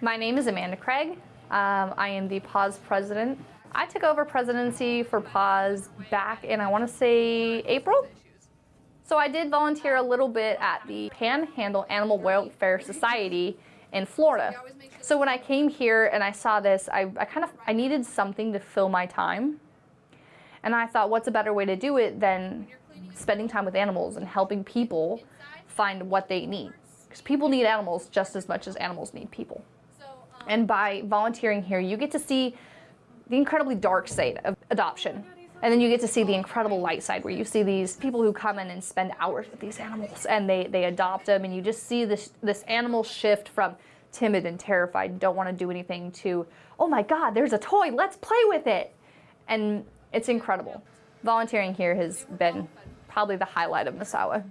My name is Amanda Craig. Um, I am the PAWS president. I took over presidency for PAWS back in, I want to say, April. So I did volunteer a little bit at the Panhandle Animal Welfare Society in Florida. So when I came here and I saw this, I, I kind of, I needed something to fill my time. And I thought, what's a better way to do it than spending time with animals and helping people find what they need? Because people need animals just as much as animals need people. Um, and by volunteering here, you get to see the incredibly dark side of adoption. And then you get to see the incredible light side where you see these people who come in and spend hours with these animals and they, they adopt them and you just see this, this animal shift from timid and terrified, don't want to do anything to, oh my God, there's a toy, let's play with it. And it's incredible. Volunteering here has been probably the highlight of Misawa.